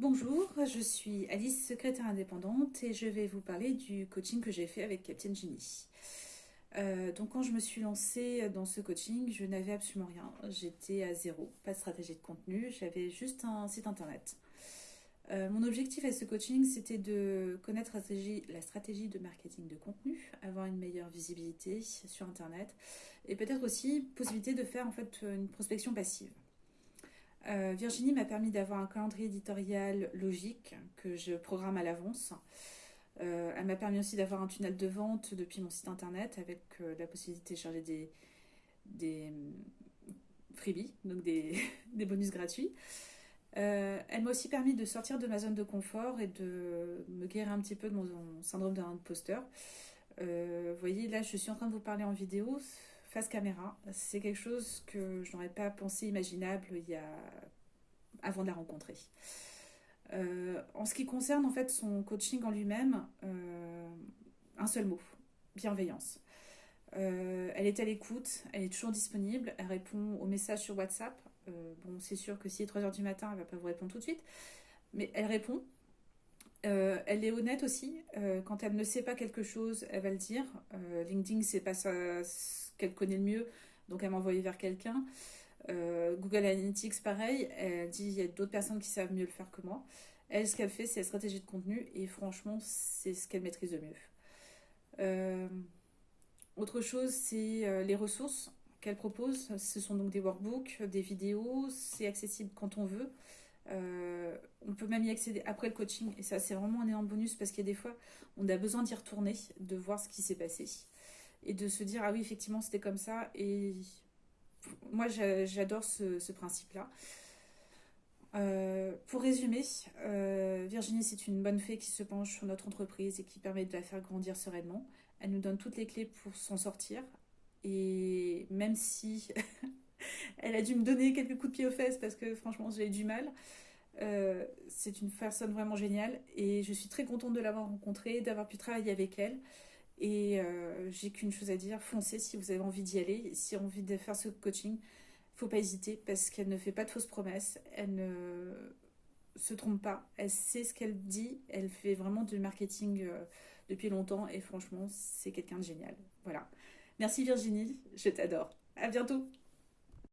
Bonjour, je suis Alice, secrétaire indépendante et je vais vous parler du coaching que j'ai fait avec Captain Genie. Euh, donc quand je me suis lancée dans ce coaching, je n'avais absolument rien. J'étais à zéro, pas de stratégie de contenu, j'avais juste un site internet. Euh, mon objectif avec ce coaching, c'était de connaître la stratégie, la stratégie de marketing de contenu, avoir une meilleure visibilité sur internet et peut-être aussi possibilité de faire en fait une prospection passive. Euh, Virginie m'a permis d'avoir un calendrier éditorial logique que je programme à l'avance. Euh, elle m'a permis aussi d'avoir un tunnel de vente depuis mon site internet avec euh, la possibilité de télécharger des, des freebies, donc des, bonus gratuits. elle m'a aussi permis de sortir de ma zone de confort et de me guérir un petit peu de mon syndrome d'un imposteur. vous voyez, là, je suis en train de vous parler en vidéo face caméra. C'est quelque chose que je n'aurais pas pensé imaginable il avant de la rencontrer. Euh, en ce qui concerne en fait son coaching en lui-même, euh, un seul mot, bienveillance. Euh, elle est à l'écoute, elle est toujours disponible, elle répond aux messages sur WhatsApp. bon, c'est sûr que si est 3h du matin, elle va pas vous répondre tout de suite, mais elle répond. elle est honnête aussi. quand elle ne sait pas quelque chose, elle va le dire. LinkedIn, c'est pas ça qu'elle connaît le mieux, donc elle m'a envoyé vers quelqu'un. Euh, Google Analytics, pareil, elle dit il y a d'autres personnes qui savent mieux le faire que moi. Elle, ce qu'elle fait, c'est la stratégie de contenu, et franchement, c'est ce qu'elle maîtrise le mieux. Euh, autre chose, c'est euh, les ressources qu'elle propose. Ce sont donc des workbooks, des vidéos, c'est accessible quand on veut. on peut même y accéder après le coaching, et ça, c'est vraiment un énorme bonus parce qu'il y a des fois, on a besoin d'y retourner, de voir ce qui s'est passé et de se dire ah oui effectivement c'était comme ça et moi j'adore ce, principe-là. Euh, pour résumer, euh, Virginie c'est une bonne fée qui se penche sur notre entreprise et qui permet de la faire grandir sereinement. Elle nous donne toutes les clés pour s'en sortir et même si elle a dû me donner quelques coups de pied aux fesses parce que franchement j'ai eu du mal, euh, c'est une personne vraiment géniale et je suis très contente de l'avoir rencontrée, d'avoir pu travailler avec elle. Et euh, j'ai qu'une chose à dire, foncez si vous avez envie d'y aller, si vous avez envie de faire ce coaching, faut pas hésiter parce qu'elle ne fait pas de fausses promesses, elle ne se trompe pas, elle sait ce qu'elle dit, elle fait vraiment du marketing euh, depuis longtemps. Et franchement c'est quelqu'un de génial. Voilà. Merci Virginie, je t'adore. À bientôt